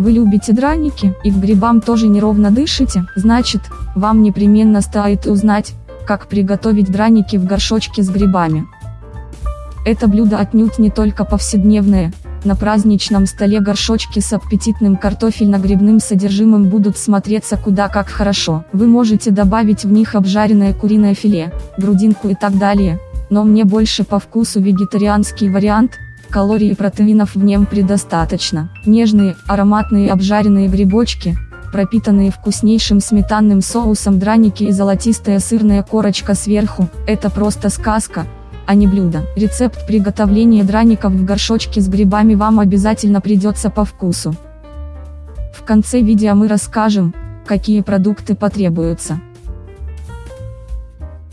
Вы любите драники, и к грибам тоже неровно дышите, значит, вам непременно стоит узнать, как приготовить драники в горшочке с грибами. Это блюдо отнюдь не только повседневное, на праздничном столе горшочки с аппетитным картофельно-грибным содержимым будут смотреться куда как хорошо. Вы можете добавить в них обжаренное куриное филе, грудинку и так далее, но мне больше по вкусу вегетарианский вариант – Калорий и протеинов в нем предостаточно. Нежные, ароматные обжаренные грибочки, пропитанные вкуснейшим сметанным соусом драники и золотистая сырная корочка сверху, это просто сказка, а не блюдо. Рецепт приготовления драников в горшочке с грибами вам обязательно придется по вкусу. В конце видео мы расскажем, какие продукты потребуются.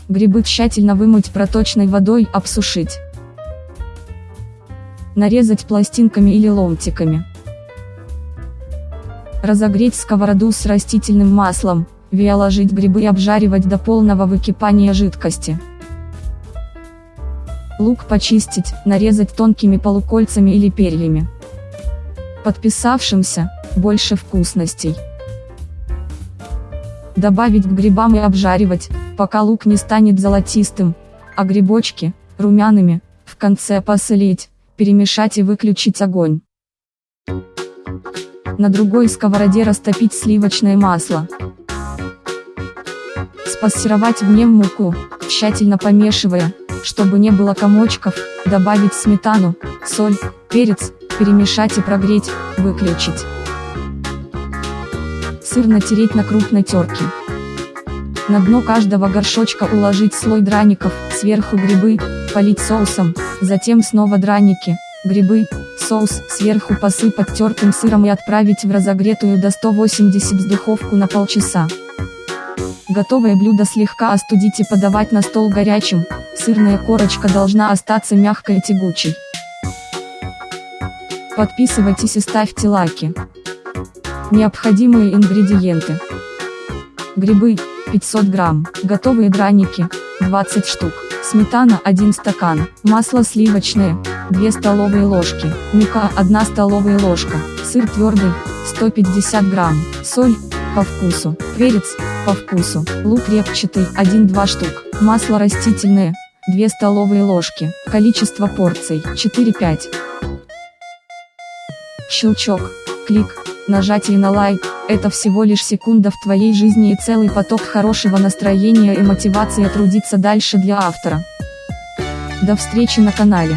Грибы тщательно вымыть проточной водой, обсушить нарезать пластинками или ломтиками. Разогреть сковороду с растительным маслом, виоложить грибы и обжаривать до полного выкипания жидкости. Лук почистить, нарезать тонкими полукольцами или перьями. Подписавшимся, больше вкусностей. Добавить к грибам и обжаривать, пока лук не станет золотистым, а грибочки, румяными, в конце посолить, перемешать и выключить огонь. На другой сковороде растопить сливочное масло. Спассеровать в нем муку, тщательно помешивая, чтобы не было комочков, добавить сметану, соль, перец, перемешать и прогреть, выключить. Сыр натереть на крупной терке. На дно каждого горшочка уложить слой драников, сверху грибы, полить соусом, затем снова драники, грибы, соус, сверху посыпать тертым сыром и отправить в разогретую до 180 духовку на полчаса. Готовое блюдо слегка остудить и подавать на стол горячим, сырная корочка должна остаться мягкой и тягучей. Подписывайтесь и ставьте лайки. Необходимые ингредиенты. Грибы, 500 грамм, готовые драники, 20 штук, сметана 1 стакан, масло сливочное, 2 столовые ложки, мука 1 столовая ложка, сыр твердый, 150 грамм, соль, по вкусу, перец, по вкусу, лук репчатый, 1-2 штук, масло растительное, 2 столовые ложки, количество порций, 4-5. Щелчок, клик, Нажатие на лайк – это всего лишь секунда в твоей жизни и целый поток хорошего настроения и мотивации трудиться дальше для автора. До встречи на канале.